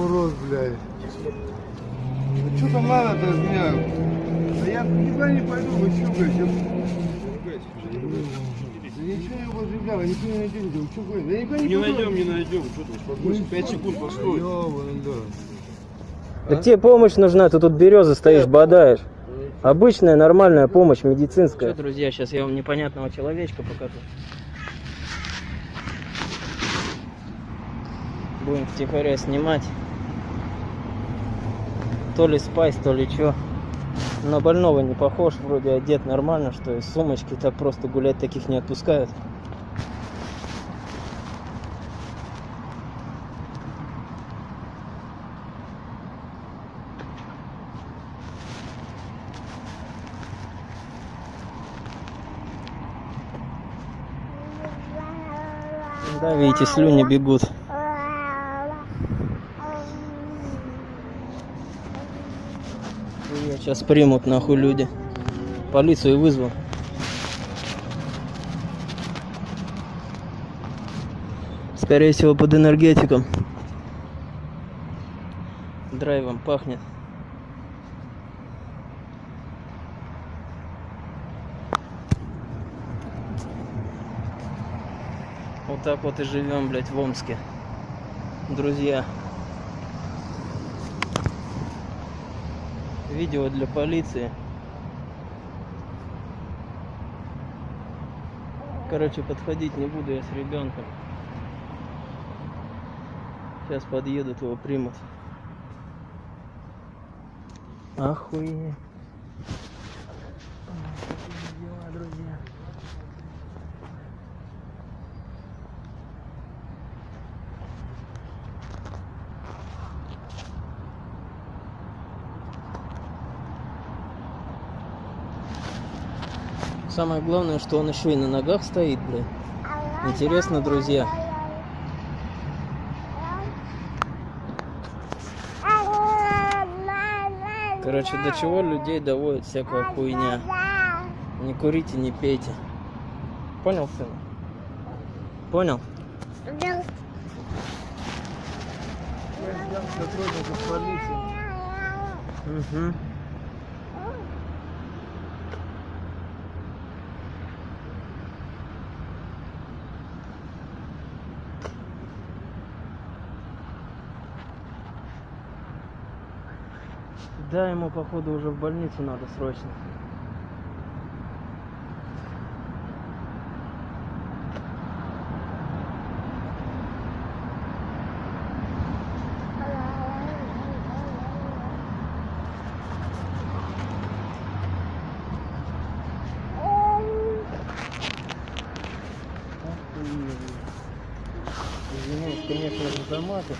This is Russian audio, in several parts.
Урод, блядь. Ну что там надо-то от меня? Да я никуда не пойду, вы что, блядь? Я... Да ничего не употреблял, я никуда не найдете, вы что, блядь? Да никуда не Не пойду. найдем, не найдем. Что ты, успокойся. Пять секунд постой. Ёбаный, да. Так тебе помощь нужна, ты тут березы стоишь, бодаешь. Обычная нормальная помощь медицинская. Что, друзья, сейчас я вам непонятного человечка покажу. Будем втихаря снимать. То ли спайс, то ли чё. На больного не похож, вроде одет нормально, что из сумочки так просто гулять таких не отпускают. Да, видите, слюни бегут. Сейчас примут нахуй люди. Полицию вызвал. Скорее всего под энергетиком. Драйвом пахнет. Вот так вот и живем, блядь, в Омске. Друзья. Видео для полиции. Короче, подходить не буду я с ребенком. Сейчас подъедут, его примут. Охуеть. Дела, друзья. Самое главное, что он еще и на ногах стоит, блин. Интересно, друзья. Короче, до чего людей доводит всякая хуйня. Не курите, не пейте. Понял, сын? Понял? Полиции. Угу. Да, ему походу уже в больницу надо срочно. Извиняюсь, конечно, за заматы.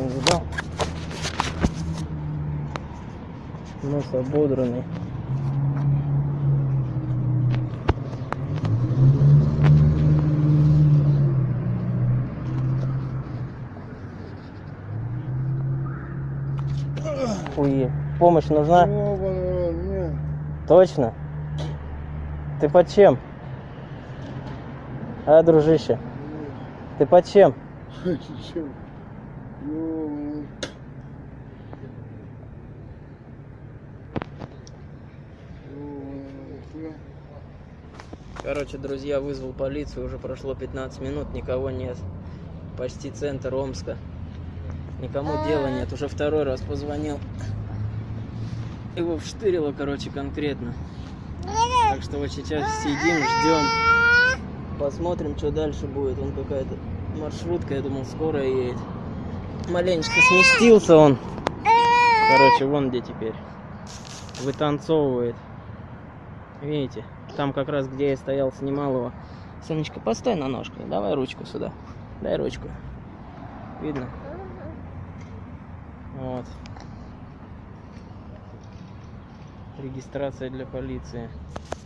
Не видал? Нос ободранный. Хуе. Помощь нужна? Точно? Ты под чем? А, дружище? Ты под чем? Ты Ёбаный. Короче, друзья, вызвал полицию, уже прошло 15 минут, никого нет. Почти центр Омска. Никому дела нет, уже второй раз позвонил. Его вштырило, короче, конкретно. Так что вот сейчас сидим, ждем. Посмотрим, что дальше будет. Он какая-то маршрутка, я думал, скоро едет. Маленечко сместился он. Короче, вон где теперь. Вытанцовывает. Видите? Там как раз, где я стоял, снимал его. Сонечка, постой на ножках. Давай ручку сюда. Дай ручку. Видно? Вот. Регистрация для полиции.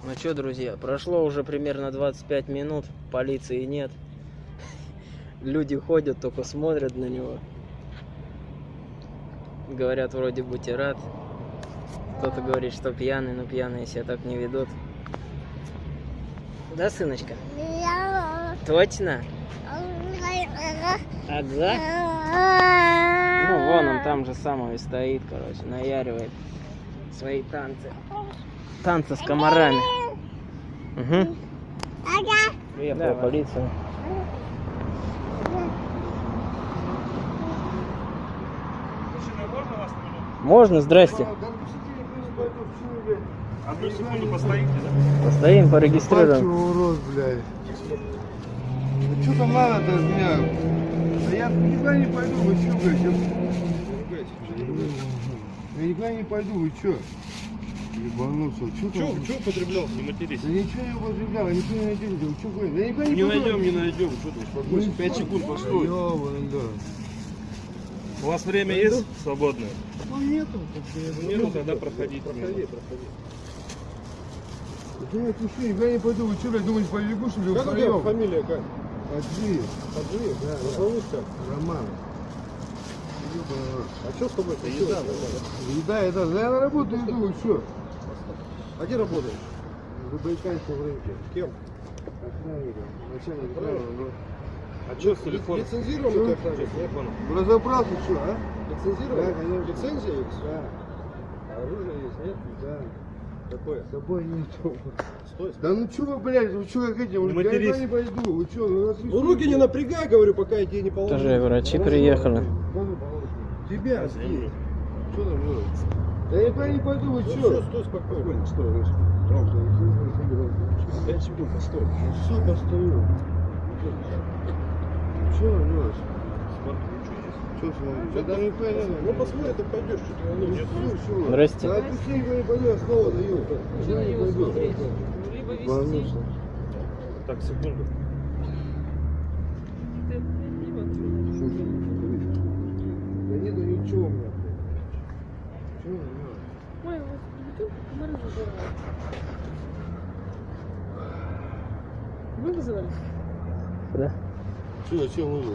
Ну что, друзья, прошло уже примерно 25 минут. Полиции нет. Люди ходят, только смотрят на него. Говорят, вроде будьте рад. кто-то говорит, что пьяный, но пьяные себя так не ведут. Да, сыночка? Точно? Ага. Ну, вон он там же самый и стоит, короче, наяривает свои танцы. Танцы с комарами. Угу. Приехала полиция. Можно, здрасте. Одну секунду постоите, да? Постоим, порегистрируем. урод, блядь. Ну что там надо-то от меня? Да я никуда не пойду, вы что, блядь? Я... Я никуда не пойду, вы что? Ебанулся, что Че, там? че употреблял? Не матерись. Да ничего не употреблял, ничего не вы что говорите? Да никуда не Не найдем, не найдем. Что ты успокойся? Пять секунд постой. Ёбаный, да. У вас время есть свободное? Ну нету. Нету, тогда проходите. Проходи, проходи. Да я пишу, никуда не пойду, вы что, блядь, думаете, побегу, что ли, Как у тебя фамилия как? Аджиев. Аджиев? Да, да. Зовут как? Роман. А что с тобой? Это еда. Еда, еда, да я на работу иду, вы что? А где работаешь? В Забайкальском рынке. Кем? Охранником, начальник ну. А что с телефоном? Лицензированный Что? ты Что телефоном? Ну, Разобрался, что, а? Лицензированный? Да, конечно. Лицензия есть? Да, А оружие есть, нет? да. Какое? С собой нету. Стой. Да ну что вы, блядь, вы что как этим? Не Я не пойду, вы что? Ну, вы Ну что, руки не напрягай, говорю, пока я тебе не положу. Тоже врачи Положи, приехали. положи. Тебя, Я люблю. Что там делать? Да я никуда не пойду, вы Ну что? все, стой спокойно. Стой. Громко, не Пять секунд, постой. Все, постою. Что смотришь? Я даже не понял. Ну посмотри, ты пойдешь, что ты Ну, всё, чего? Здрасте. Да отпусти, никуда не пойду, я снова даю. Куда не пойду? Волнуешься. Так, секунду. Да нету ничего у меня. Чего не надо? Ой, вот комары. Вы вызывали? Да. Что, зачем вызвал?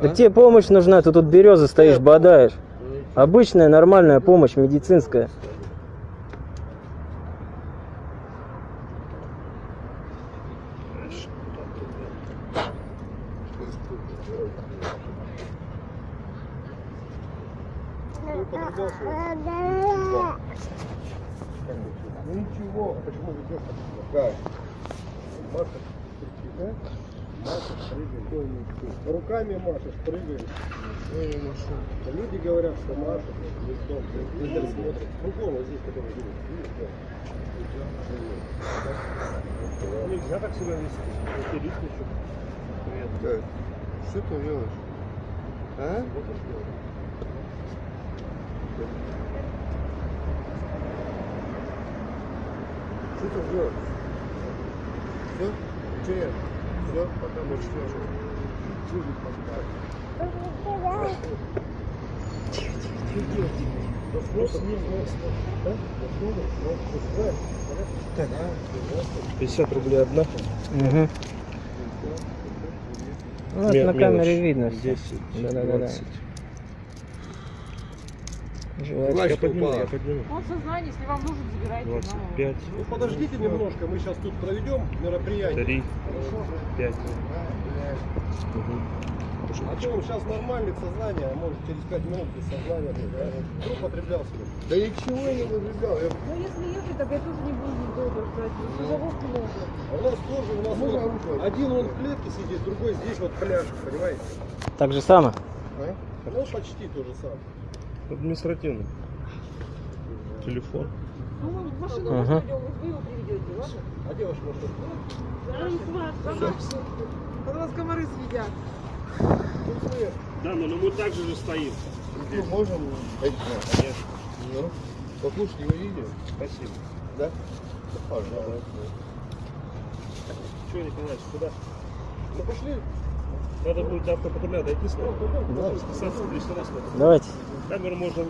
Так тебе помощь нужна, ты тут березы стоишь, бодаешь. Обычная нормальная помощь медицинская. Ну ничего. А почему ведешь? Как? Да? Машешь, прыгаешь. Руками машешь, прыгаешь. Я. А Люди говорят, что машешь, лицом. Люди смотрят. Кругом вот здесь, который да? Нельзя так себя вести. Привет. Как? Что ты делаешь? А? Что ты делаешь? Все? Че нет? Все? Пока больше. Вопрос не вопрос. Да? Вопрос. Так, 50 рублей одна. Угу. Ну, это на камере видно все. 10, Да-да-да-да. 20. Жвачка. Я подниму, я подниму. Он в сознании, если вам нужен, забирайте. 25, Ну подождите немножко, мы сейчас тут проведем мероприятие. 3, 5. А то он сейчас нормальный в сознании, а может через 5 минут без сознания. Кто употреблял себя? Да ничего я не употреблял. Я... Ну, если ехать, так я тоже не буду долго ждать. Ну, Грузовозки много. А у нас тоже, у нас Ну, вот один он в клетке сидит, другой здесь вот пляж, понимаете? Так же само. А? Ну почти то же самое. Административно. Телефон. Ну, мы в машину Ага. вот вы его приведете, ладно? А девушка может комары съедят. Да, но мы также же стоим. Ну, можем? Конечно. Ну, послушать его видео. Спасибо. Да? Пожалуйста. Что, Николаевич, куда? Ну пошли. Надо будет автопатруля дойти с. Да. Списаться в лишний раз. надо. Давайте. Камеру можно